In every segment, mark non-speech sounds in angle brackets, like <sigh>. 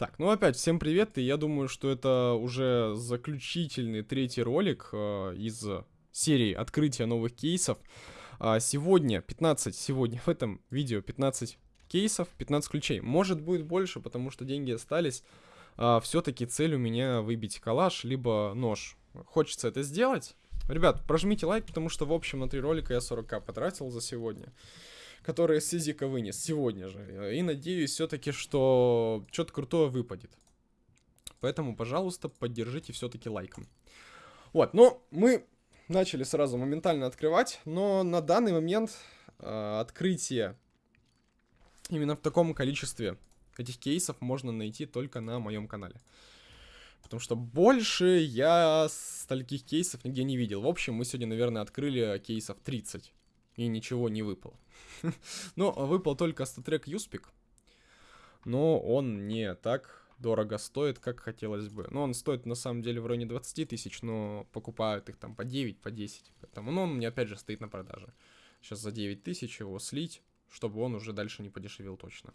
Так, ну опять всем привет, и я думаю, что это уже заключительный третий ролик э, из серии открытия новых кейсов. А сегодня 15, сегодня в этом видео 15 кейсов, 15 ключей. Может будет больше, потому что деньги остались. А, Все-таки цель у меня выбить калаш, либо нож. Хочется это сделать. Ребят, прожмите лайк, потому что в общем на три ролика я 40к потратил за сегодня которые Сизика вынес сегодня же. И надеюсь все-таки, что что-то крутое выпадет. Поэтому, пожалуйста, поддержите все-таки лайком. Вот, ну, мы начали сразу моментально открывать, но на данный момент э, открытие именно в таком количестве этих кейсов можно найти только на моем канале. Потому что больше я стольких кейсов нигде не видел. В общем, мы сегодня, наверное, открыли кейсов 30. И ничего не выпало. <laughs> Но выпал только статрек Юспик. Но он не так дорого стоит, как хотелось бы. Но он стоит на самом деле в районе 20 тысяч, но покупают их там по 9, по 10. Поэтому, ну, он мне опять же стоит на продаже. Сейчас за 9 тысяч его слить, чтобы он уже дальше не подешевел точно.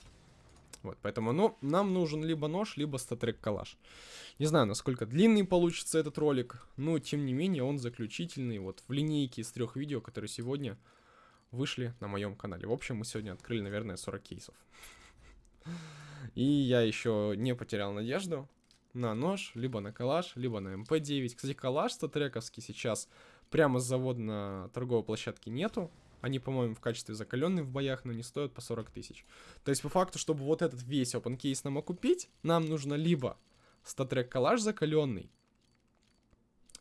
Вот, поэтому, ну, нам нужен либо нож, либо статрек калаш. Не знаю, насколько длинный получится этот ролик, но, тем не менее, он заключительный. Вот в линейке из трех видео, которые сегодня вышли на моем канале. В общем, мы сегодня открыли, наверное, 40 кейсов. И я еще не потерял надежду на нож, либо на калаш, либо на МП-9. Кстати, калаш StatTrak овский сейчас прямо с завода на торговой площадке нету. Они, по-моему, в качестве закаленные в боях, но не стоят по 40 тысяч. То есть, по факту, чтобы вот этот весь open кейс нам окупить, нам нужно либо StatTrak калаш закаленный,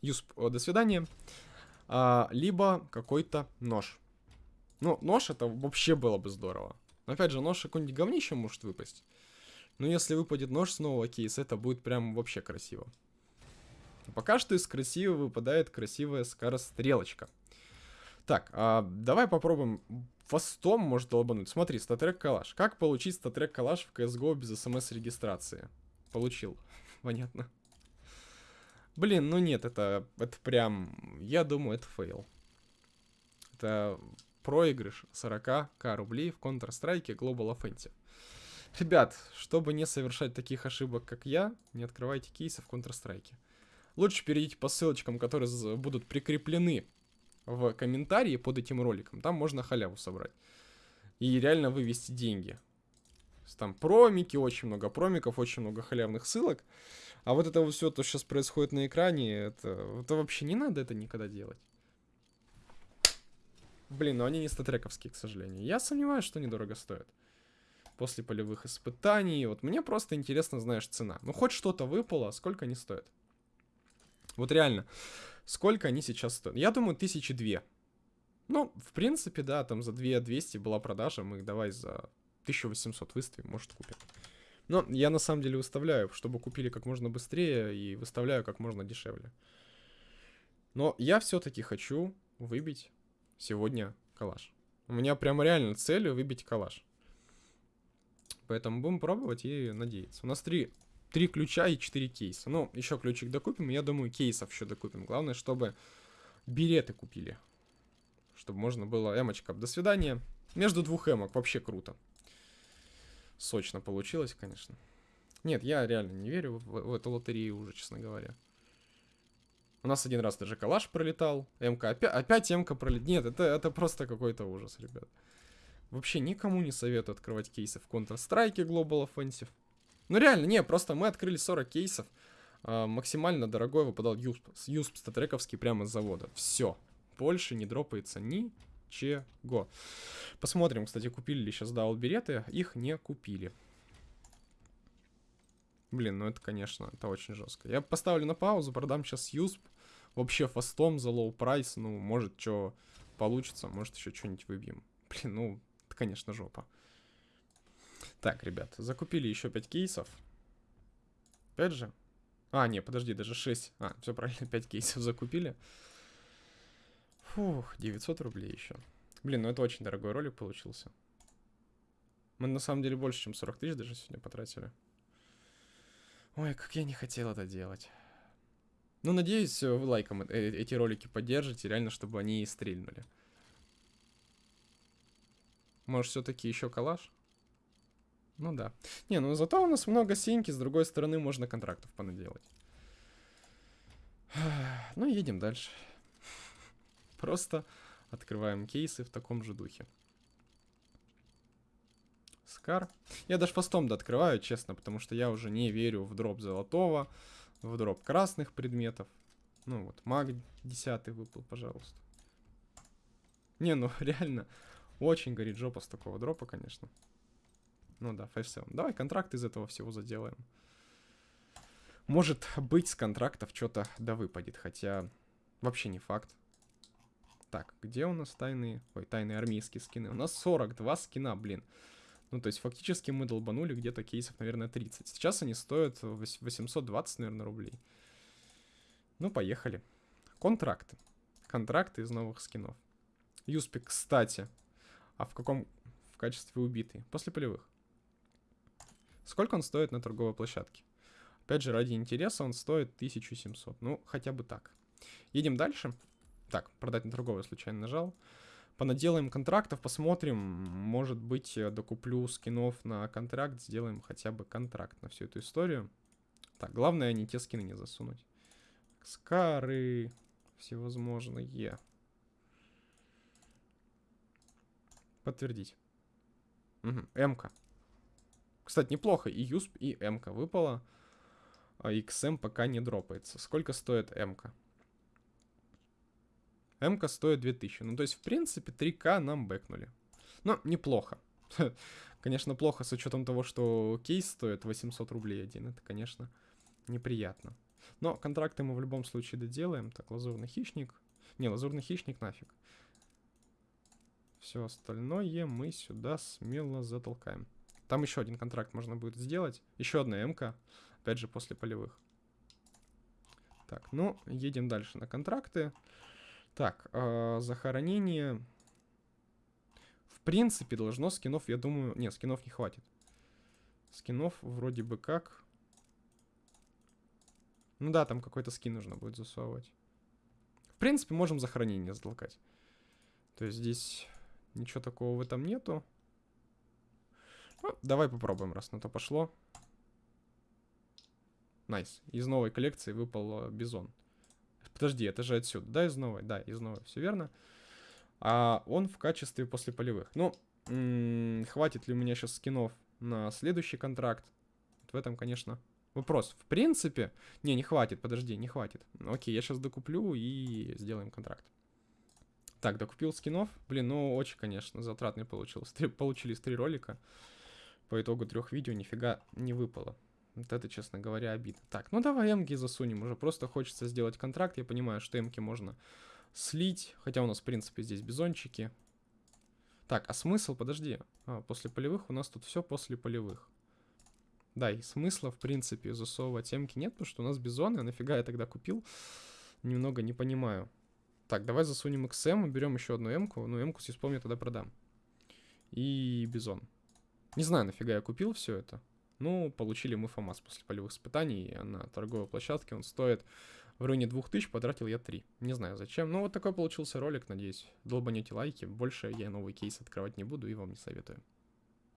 Юсп, до свидания, а, либо какой-то нож. Ну, нож это вообще было бы здорово. Но опять же, нож какой-нибудь говнище может выпасть. Но если выпадет нож с нового это будет прям вообще красиво. Пока что из красивого выпадает красивая скорострелочка. Так, а давай попробуем фастом может долбануть. Смотри, статрек калаш. Как получить статрек калаш в CSGO без смс-регистрации? Получил. <laughs> Понятно. Блин, ну нет, это, это прям... Я думаю, это фейл. Это проигрыш 40к рублей в Counter-Strike Global Offensive. Ребят, чтобы не совершать таких ошибок, как я, не открывайте кейсы в Counter-Strike. Лучше перейдите по ссылочкам, которые будут прикреплены в комментарии под этим роликом. Там можно халяву собрать. И реально вывести деньги. Там промики, очень много промиков, очень много халявных ссылок. А вот это вот все, то, что сейчас происходит на экране, это, это вообще не надо это никогда делать. Блин, но они не статрековские, к сожалению. Я сомневаюсь, что они дорого стоят. После полевых испытаний. Вот мне просто интересно, знаешь, цена. Ну, хоть что-то выпало, сколько они стоят? Вот реально, сколько они сейчас стоят? Я думаю, тысячи две. Ну, в принципе, да, там за 2200 была продажа, мы их давай за 1800 выставим, может купим. Но я на самом деле выставляю, чтобы купили как можно быстрее и выставляю как можно дешевле. Но я все-таки хочу выбить сегодня калаш. У меня прямо реально цель выбить калаш. Поэтому будем пробовать и надеяться. У нас три, три ключа и четыре кейса. Ну, еще ключик докупим. Я думаю, кейсов еще докупим. Главное, чтобы береты купили. Чтобы можно было... Эмочка, до свидания. Между двух эмок. Вообще круто. Сочно получилось, конечно. Нет, я реально не верю в, в эту лотерею уже, честно говоря. У нас один раз даже калаш пролетал. МК опять, опять МК пролетел. Нет, это, это просто какой-то ужас, ребят. Вообще никому не советую открывать кейсы в Counter-Strike Global Offensive. Ну реально, не, просто мы открыли 40 кейсов. А, максимально дорогой выпадал USP, USP StatTrak овский прямо с завода. Все. Больше не дропается ничего. Посмотрим, кстати, купили ли сейчас dual береты. Их не купили. Блин, ну это, конечно, это очень жестко. Я поставлю на паузу, продам сейчас USP вообще фастом за low price, ну, может, что получится, может, еще что-нибудь выбьем. <laughs> Блин, ну, это, конечно, жопа. Так, ребят, закупили еще 5 кейсов. 5 же? А, не, подожди, даже 6. А, все правильно, <laughs> 5 кейсов закупили. Фух, 900 рублей еще. Блин, ну это очень дорогой ролик получился. Мы на самом деле больше, чем 40 тысяч даже сегодня потратили. Ой, как я не хотел это делать. Ну, надеюсь, э, вы лайком э, эти ролики поддержите, реально, чтобы они стрельнули. Может, все-таки еще калаш? Ну да. Не, ну зато у нас много синьки, с другой стороны можно контрактов понаделать. Ну, едем дальше. <laughs> Просто открываем кейсы в таком же духе. Скар. Я даже постом открываю, честно, потому что я уже не верю в дроп золотого, в дроп красных предметов. Ну вот, маг 10 выпал, пожалуйста. Не, ну <laughs> реально, очень горит жопа с такого дропа, конечно. Ну да, 5-7. Давай контракт из этого всего заделаем. Может быть, с контрактов что-то да выпадет, хотя вообще не факт. Так, где у нас тайные... Ой, тайные армейские скины? У нас 42 скина, блин. Ну, то есть, фактически мы долбанули где-то кейсов, наверное, 30. Сейчас они стоят 820, наверное, рублей. Ну, поехали. Контракты. Контракты из новых скинов. Юспик, кстати. А в каком... В качестве убитый? После полевых. Сколько он стоит на торговой площадке? Опять же, ради интереса он стоит 1700. Ну, хотя бы так. Едем дальше. Так, продать на торговой случайно нажал. Понаделаем контрактов, посмотрим. Может быть, докуплю скинов на контракт. Сделаем хотя бы контракт на всю эту историю. Так, главное не те скины не засунуть. Скары всевозможные. Подтвердить. Угу, М-ка. Кстати, неплохо. И ЮСП, и М-ка выпало. А XM пока не дропается. Сколько стоит М-ка? М-ка стоит 2000. Ну, то есть, в принципе, 3К нам бэкнули. Но неплохо. <laughs> конечно, плохо с учетом того, что кейс стоит 800 рублей один. Это, конечно, неприятно. Но контракты мы в любом случае доделаем. Так, лазурный хищник. Не, лазурный хищник нафиг. Все остальное мы сюда смело затолкаем. Там еще один контракт можно будет сделать. Еще одна МК. Опять же, после полевых. Так, ну, едем дальше на контракты. Так, э, захоронение. В принципе, должно скинов, я думаю... Нет, скинов не хватит. Скинов вроде бы как... Ну да, там какой-то скин нужно будет засовывать. В принципе, можем захоронение затолкать. То есть здесь Ничего такого в этом нету. Ну, давай попробуем, раз на то пошло. Nice. Nice. Из новой коллекции выпал э, бизон. Подожди, это же отсюда. Да, из новой? Да, из новой. Все верно. А он в качестве после полевых. Ну, хватит ли у меня сейчас скинов на следующий контракт? Вот в этом, конечно, вопрос. В принципе... Не, не хватит, подожди, не хватит. Окей, я сейчас докуплю и сделаем контракт. Так, докупил скинов. Блин, ну очень, конечно, затратный получилось. <laughs> Три, получились три ролика. По итогу трех видео нифига не выпало. Вот это, честно говоря, обидно. Так, ну давай эмки засунем. Уже просто хочется сделать контракт. Я понимаю, что эмки можно слить. Хотя у нас, в принципе, здесь бизончики. Так, а смысл? Подожди. А, после полевых у нас тут все после полевых. Да, и смысла, в принципе, засовывать эмки нет, потому что у нас бизоны. А нафига я тогда купил? Немного не понимаю. Так, давай засунем XM, берем еще одну М-ку. Ну, М-ку, если вспомню, тогда продам. И Бизон. Не знаю, нафига я купил все это. Ну, получили мы ФАМАС после полевых испытаний на торговой площадке. Он стоит в районе 2000, потратил я 3. Не знаю зачем. Ну, вот такой получился ролик, надеюсь. Долбанете лайки. Больше я новый кейс открывать не буду и вам не советую.